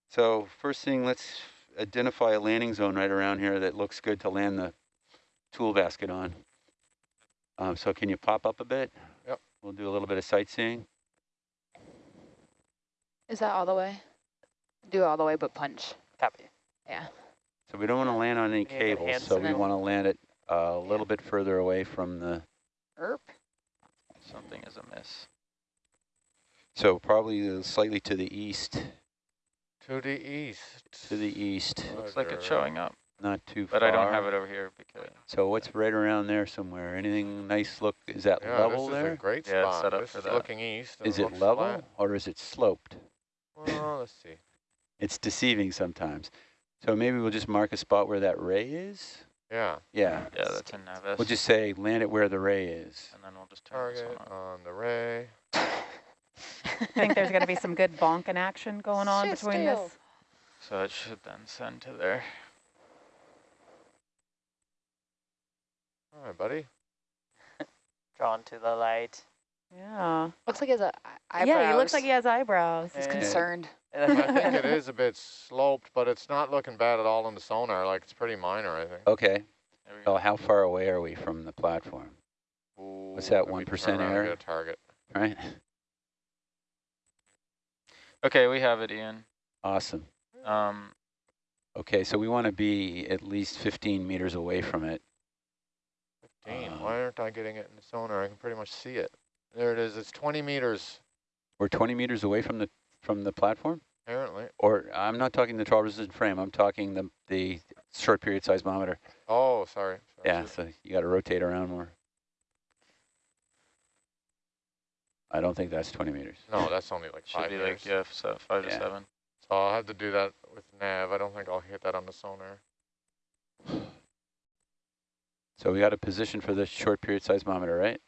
So first thing, let's identify a landing zone right around here that looks good to land the tool basket on. Um, so can you pop up a bit? Yep. We'll do a little bit of sightseeing. Is that all the way? Do all the way but punch. Copy. Yeah. So we don't want to land on any Yeah, cables, so we want to land it uh, a little bit further away from the... Erp. Something is amiss. So probably slightly to the east. To the east. To the east. Looks like it's showing up. Not too but far. But I don't have it over here because. So what's right around there somewhere? Anything nice look? Is that yeah, level this is there? a great yeah, spot. set up this for is that. looking east. Is it level flat. or is it sloped? Well, let's see. It's deceiving sometimes. So maybe we'll just mark a spot where that ray is. Yeah. Yeah. Yeah, that's in Navis. We'll just say land it where the ray is. And then we'll just turn Target on the ray. I think there's going to be some good bonking action going on Sit between still. this. So it should then send to there. All right, buddy. Drawn to the light. Yeah. Looks like he has a eyebrows. Yeah, he looks like he has eyebrows. He's Yeah. concerned. I think it is a bit sloped, but it's not looking bad at all in the sonar. Like it's pretty minor, I think. Okay. There we go. Oh, how far away are we from the platform? Ooh, What's that, 1% turn around and error? A target. Right. Okay, we have it, Ian. Awesome. Um, Okay, so we want to be at least 15 meters away from it. 15. Uh, Why aren't I getting it in the sonar? I can pretty much see it. There it is. It's 20 meters, We're 20 meters away from the from the platform? apparently. Or I'm not talking the 12 resistant frame. I'm talking the the short period seismometer. Oh, sorry. sorry. Yeah, so you got to rotate around more. I don't think that's 20 meters. No, that's only like should five be meters. like, yeah, so five Yeah. to seven. So I'll have to do that with nav. I don't think I'll hit that on the sonar. So we got a position for the short period seismometer, right?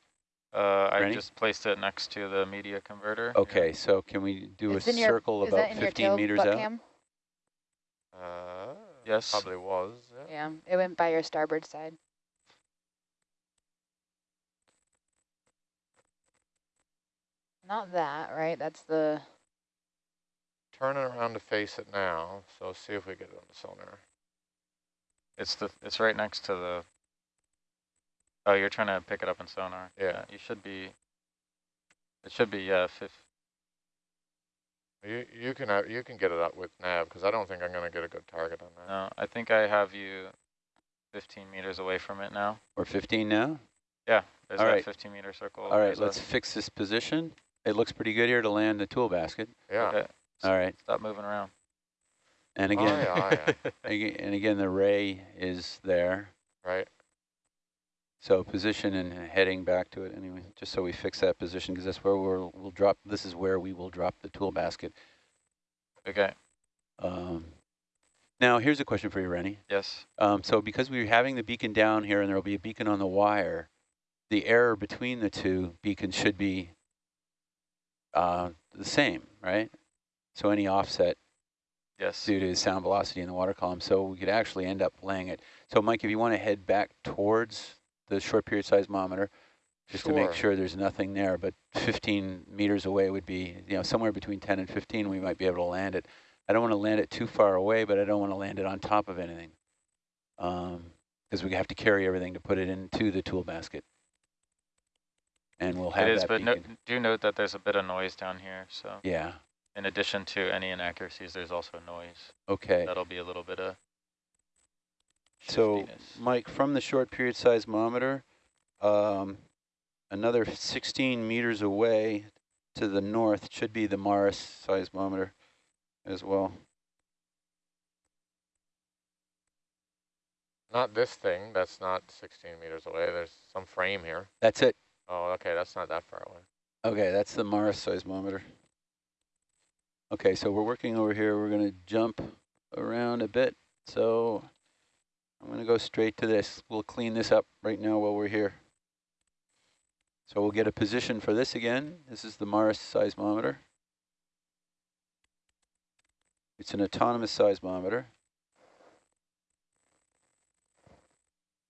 Uh, I just placed it next to the media converter. Okay, so can we do It's a in your- circle about that in your 15 meters out? cam? Uh, Yes. Probably was. Yeah. Yeah, it went by your starboard side. Not that, right? That's the, Turn it around to face it now. So see if we get it on the sonar. It's the it's right next to the. Oh, you're trying to pick it up in sonar. Yeah. you should be. It should be yeah. Fif You you can have, you can get it up with nav because I don't think I'm gonna get a good target on that. no, I think I have you. 15 meters away from it now. We're 15 now? Yeah, there's All that right. 15 meter circle. All right, let's a- fix this position. It looks pretty good here to land the tool basket. Yeah. Okay. All right, Stop moving around. and Oh, again, yeah, yeah. and again, the ray is there. Right. So position and heading back to it anyway, just so we fix that position because that's where we'll, we'll drop, this is where we will drop the tool basket. Okay. Um, now, here's a question for you, Rennie. Yes. Um, so because we're having the beacon down here and there will be a beacon on the wire, the error between the two beacons should be uh, the same, right? So any offset Yes. due to sound velocity in the water column. So we could actually end up laying it. So Mike, if you want to head back towards the short period seismometer, just to make Sure. sure there's nothing there, but 15 meters away would be, you know, somewhere between 10 and 15, we might be able to land it. I don't want to land it too far away, but I don't want to land it on top of anything. Um, because we have to carry everything to put it into the tool basket. and we'll have It is, but no, do note that there's a bit of noise down here. So Yeah, in addition to any inaccuracies, there's also noise. okay. That'll be a little bit of So. Mike, from the short period seismometer, um, another 16 meters away to the north should be the Mars seismometer as well. Not this thing. That's not 16 meters away. There's some frame here. That's it. Oh, okay. That's not that far away. Okay, that's the Mars seismometer. Okay, so we're working over here. We're going to jump around a bit. So I'm going to go straight to this. We'll clean this up right now while we're here. So we'll get a position for this again. This is the Mars seismometer. It's an autonomous seismometer.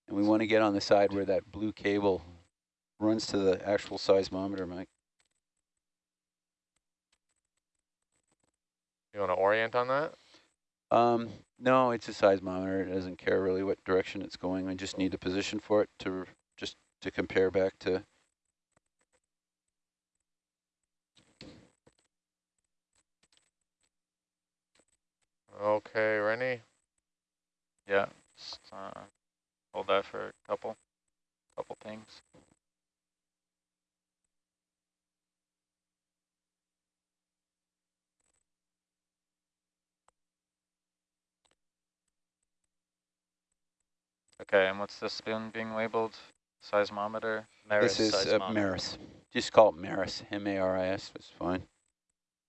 And we want to get on the side where that blue cable runs to the actual seismometer, Mike. You want to orient on that? Um, no, it's a seismometer. It doesn't care really what direction it's going. I just need a position for it to just to compare back to. Okay, Rennie. Yeah, just, uh, hold that for a couple, couple things. Okay, and what's this been being labeled? Seismometer? this is uh, Maris. Just call it Maris. M-A-R-I-S. That's fine.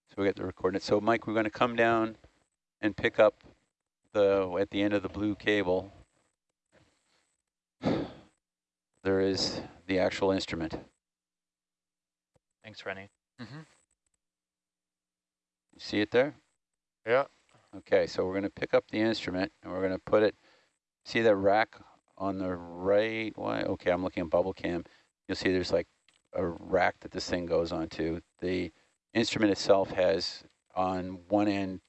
So we get the coordinates. So Mike, we're going to come down and pick up the at the end of the blue cable. There is the actual instrument. Thanks, Rennie. Mm -hmm. You see it there? Yeah. Okay, so we're going to pick up the instrument and we're going to put it, see that rack on the right? Why? Okay, I'm looking at bubble cam. You'll see there's like a rack that this thing goes onto. The instrument itself has on one end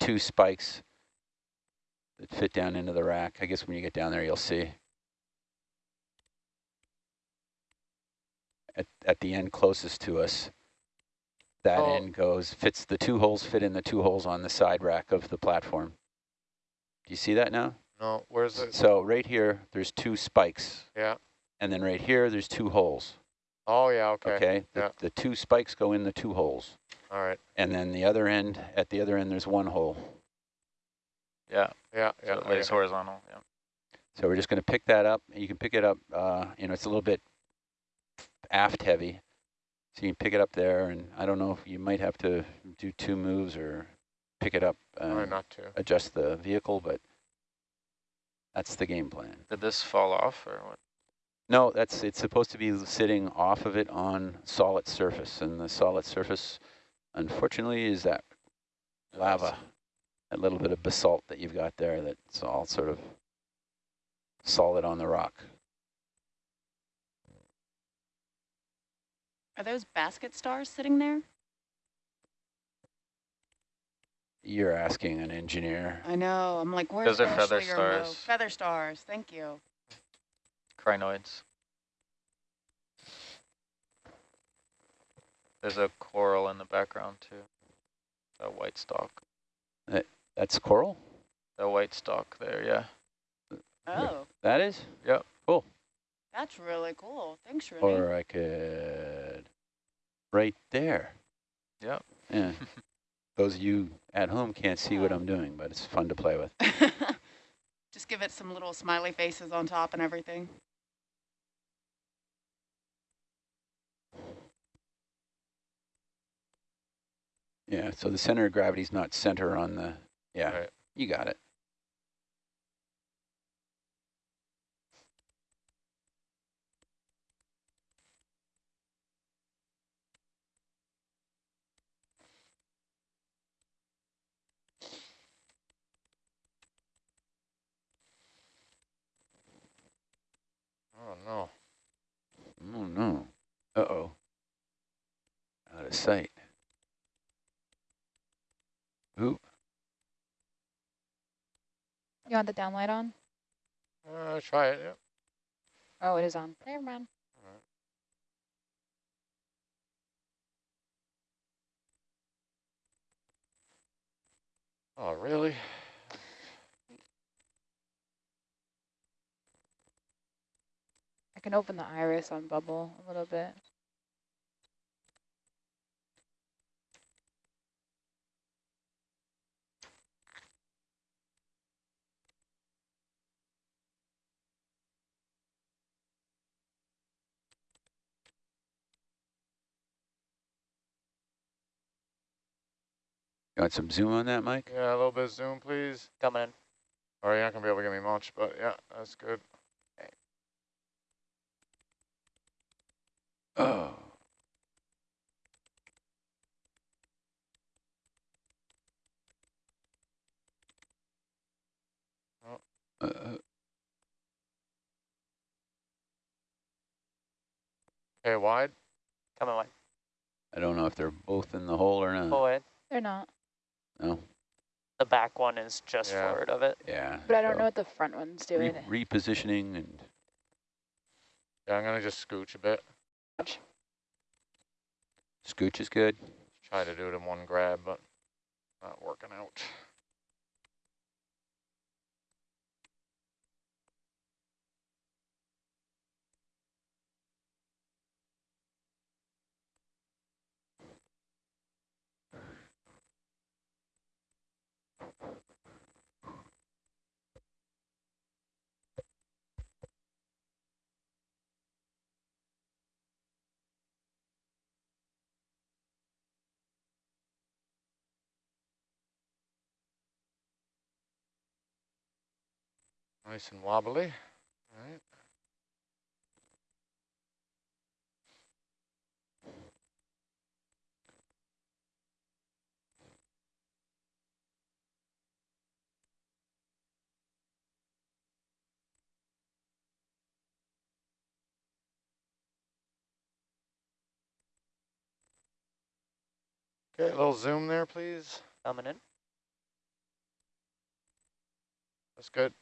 two spikes that fit down into the rack. I guess when you get down there, you'll see. At, at the end closest to us, that Oh. end goes, fits the two holes, fit in the two holes on the side rack of the platform. Do you see that now? No, where's it? So right here, there's two spikes. Yeah. And then right here, there's two holes. Oh, yeah, okay. Okay. The, Yeah. the two spikes go in the two holes. All right. And then the other end, at the other end, there's one hole. Yeah. Yeah, So yeah. it lays okay. horizontal. Yeah. So we're just going to pick that up. You can pick it up, uh, you know, it's a little bit aft heavy. So you can pick it up there, and I don't know if you might have to do two moves or pick it up, Try um, not to. adjust the vehicle, but that's the game plan. Did this fall off or what? No, that's it's supposed to be sitting off of it on solid surface, and the solid surface, unfortunately, is that lava, that little bit of basalt that you've got there that's all sort of solid on the rock. Are those basket stars sitting there? You're asking an engineer. I know. I'm like, where's Those are feather Ashley or Mo? stars. Feather stars. Thank you. Crinoids. There's a coral in the background too. A white stalk. That, That's coral? A white stalk there, yeah. Oh, That is? Yep. Cool. that's really cool. Thanks, Renee. Or I could, right there. Yep. Yeah. Those of you at home can't see what I'm doing, but it's fun to play with. Just give it some little smiley faces on top and everything. Yeah, so the center of gravity is not center on the, yeah, Right. you got it. had the downlight on? Uh, try it, yep. Oh, it is on. Never mind. Oh, really? I can open the iris on bubble a little bit. You want some zoom on that, Mike? Yeah, a little bit of zoom, please. Coming in. Or oh, you're not going to be able to give me much, but yeah, that's good. Okay. Oh. oh. Uh, uh. okay, wide. Coming wide. I don't know if they're both in the hole or not. Forward. They're not. No. The back one is just Yeah. forward of it. Yeah. But I don't so know what the front one's re doing. repositioning and Yeah, I'm going to just scooch a bit. scooch is good. Try to do it in one grab, but not working out. Nice and wobbly. All right. Okay, a little zoom there, please. Coming in. That's good.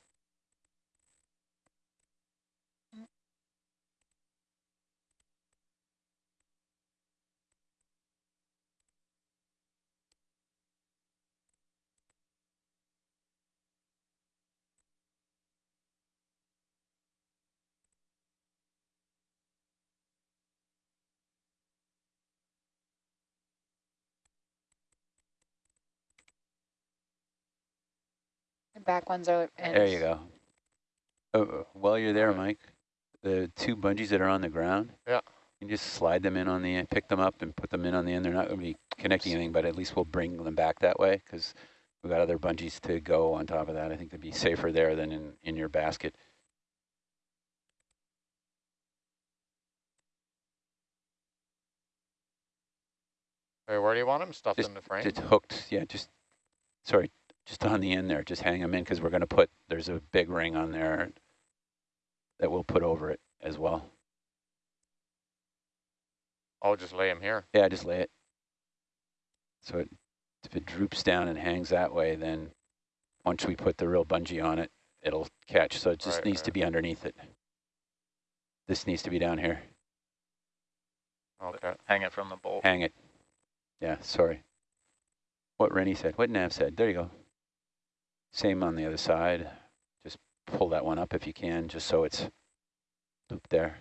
Back ones are ends. There you go. Oh, oh, while you're there, Mike, the two bungees that are on the ground, Yeah. you can just slide them in on the end, pick them up and put them in on the end. They're not going to be connecting anything, but at least we'll bring them back that way because we've got other bungees to go on top of that. I think they'd be safer there than in, in your basket. Hey, where do you want them? Stuffed Just, in the frame? just hooked, yeah, just, sorry, just on the end there, just hang them in because we're going to put, there's a big ring on there that we'll put over it as well. I'll just lay them here. Yeah, just lay it. So it, if it droops down and hangs that way, then once we put the real bungee on it, it'll catch. So it just Right, needs to be underneath it. This needs to be down here. Okay. Hang it from the bolt. Hang it. Yeah, sorry. What Rennie said, what Nav said. There you go. Same on the other side. Just pull that one up if you can, just so it's looped there.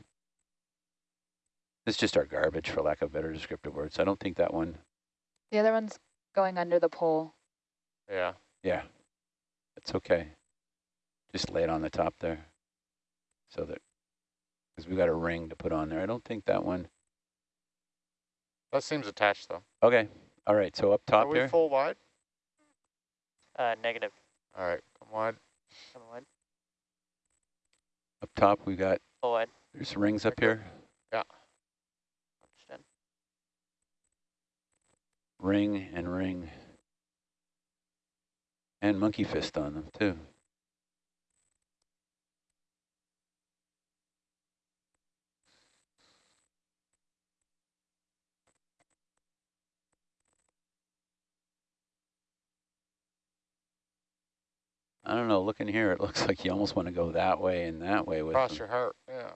It's just our garbage, for lack of better descriptive words. I don't think that one, The other one's going under the pole. Yeah. yeah, it's okay. Just lay it on the top there. So that, because we've got a ring to put on there. I don't think that one, That seems attached, though. okay. All right, so up top Are we there. full wide? Uh, negative. All right, come on. Come on. Up top, we got, Full wide. there's rings up here. Yeah. Punched ring and ring. And monkey fist on them too. I don't know, looking here, it looks like you almost want to go that way and that way with Cross them. your heart, yeah.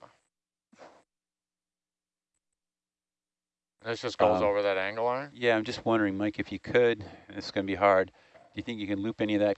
This just goes Um, over that angle iron? Yeah, I'm just wondering, Mike, if you could, it's going to be hard, do you think you can loop any of that